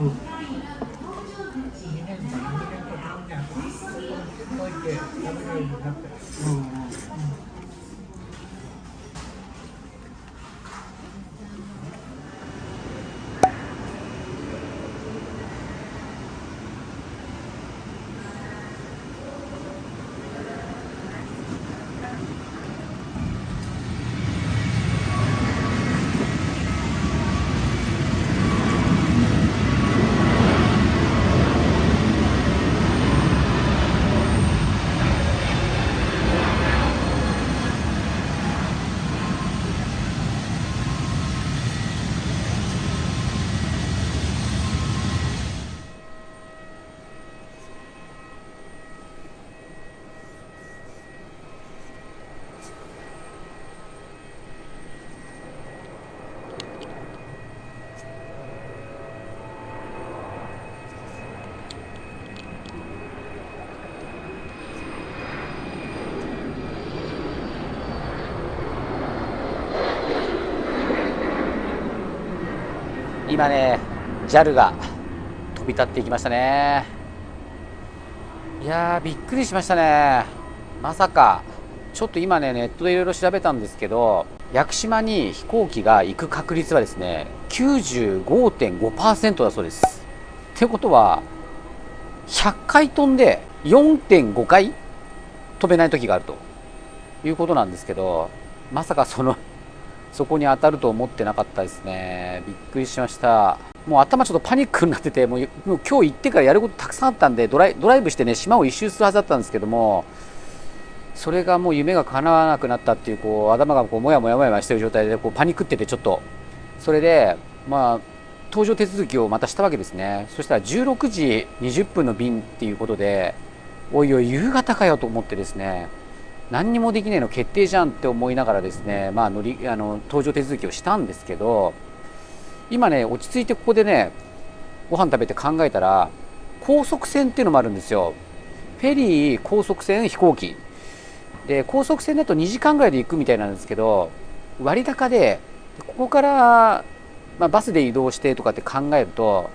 うん2年か2年か3年置いて食べれるようになったうん今ね JAL が飛び立っていきましたね。いやーびっくりしましたね。まさかちょっと今ねネットでいろいろ調べたんですけど屋久島に飛行機が行く確率はですね95.5%だそうです。ってことは100回飛んで4.5回飛べない時があるということなんですけどまさかそのそこに当たると思ってなかったですね。びっくりしました。もう頭ちょっとパニックになってて、もうもう今日行ってからやることたくさんあったんでドライ、ドライブしてね、島を一周するはずだったんですけども、それがもう夢が叶わなくなったっていう、こう、頭がこう、もやもやもやもやしてる状態で、こう、パニックってて、ちょっと、それで、まあ、搭乗手続きをまたしたわけですね。そしたら16時20分の便っていうことで、おいおい、夕方かよと思ってですね、何にもできないの決定じゃんって思いながらですね、まあ、乗りあの搭乗手続きをしたんですけど今ね落ち着いてここでねご飯食べて考えたら高速船っていうのもあるんですよ。フェリー高速船飛行機。で高速船だと2時間ぐらいで行くみたいなんですけど割高でここから、まあ、バスで移動してとかって考えると、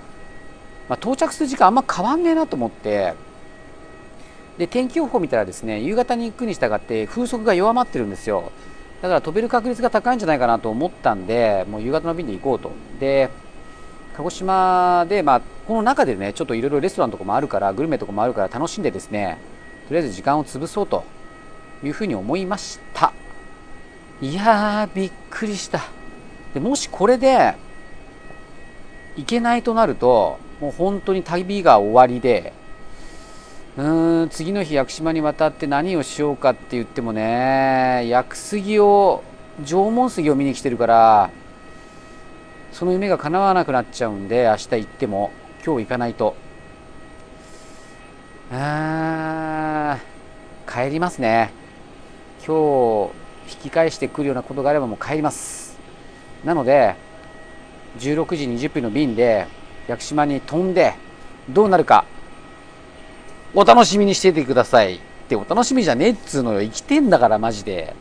まあ、到着する時間あんま変わんねえなと思ってで天気予報見たらですね夕方に行くに従って風速が弱まってるんですよ。だから飛べる確率が高いんじゃないかなと思ったんでもう夕方の便で行こうと。で鹿児島で、まあ、この中でねちょっといろいろレストランとかもあるからグルメとかもあるから楽しんでですねとりあえず時間を潰そうというふうに思いました。いやーびっくりした。でもしこれで行けないとなるともう本当に旅が終わりでうーん次の日屋久島に渡って何をしようかって言ってもね屋久杉を縄文杉を見に来てるからその夢が叶わなくなっちゃうんで明日行っても今日行かないと。あー帰りますね。今日引き返してくるようなことがあればもう帰ります。なので16時20分の便で屋久島に飛んでどうなるかお楽しみにしててください。ってお楽しみじゃねえっつうのよ。生きてんだからマジで。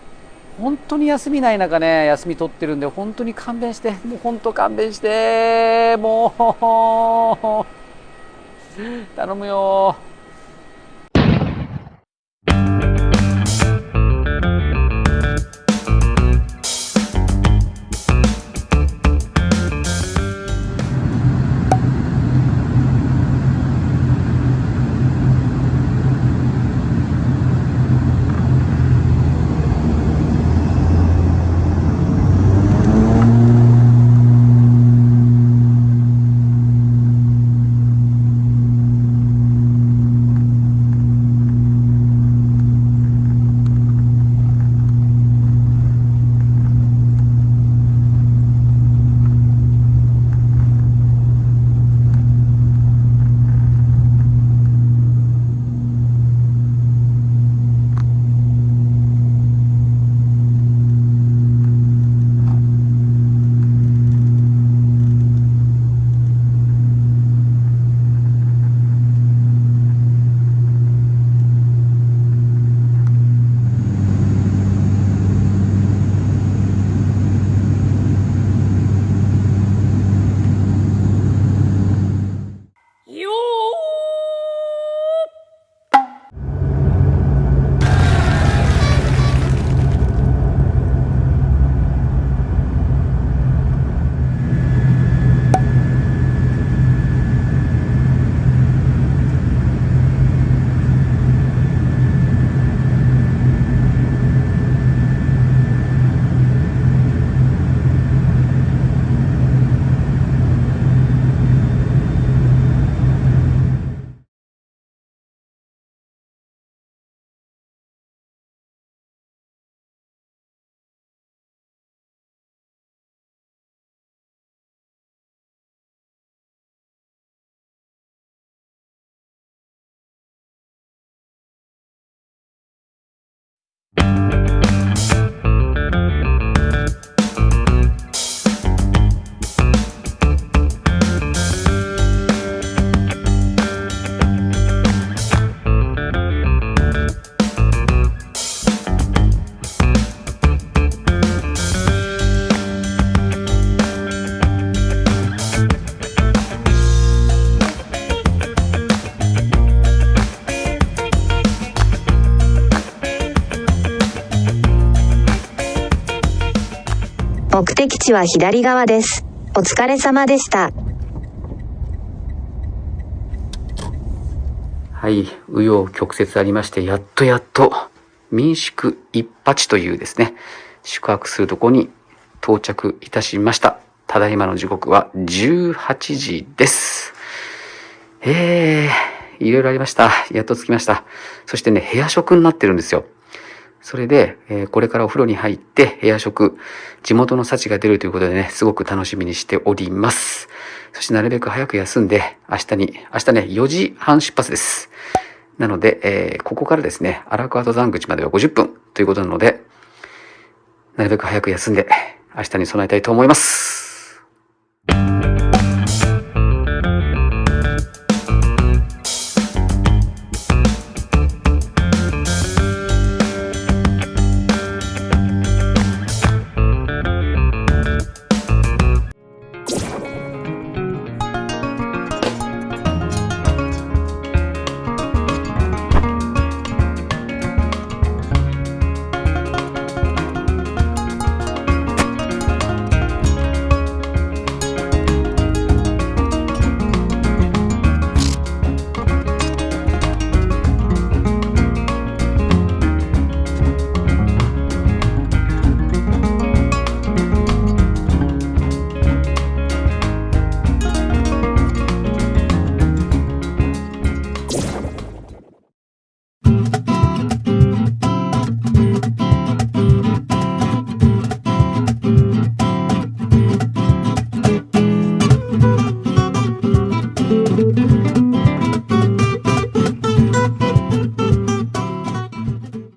本当に休みない中ね休み取ってるんで本当に勘弁して。もう本当勘弁して。もう。頼むよ。目的地は左側です。お疲れ様でした。はい、紆余曲折ありまして、やっとやっと、民宿一八というですね、宿泊するとこに到着いたしました。ただいまの時刻は18時です。えー、いろいろありました。やっと着きました。そしてね、部屋食になってるんですよ。それで、えこれからお風呂に入って部屋食、地元の幸が出るということでね、すごく楽しみにしております。そしてなるべく早く休んで、明日に、明日ね、4時半出発です。なので、えーここからですね、荒川登山口までは50分ということなので、なるべく早く休んで、明日に備えたいと思います。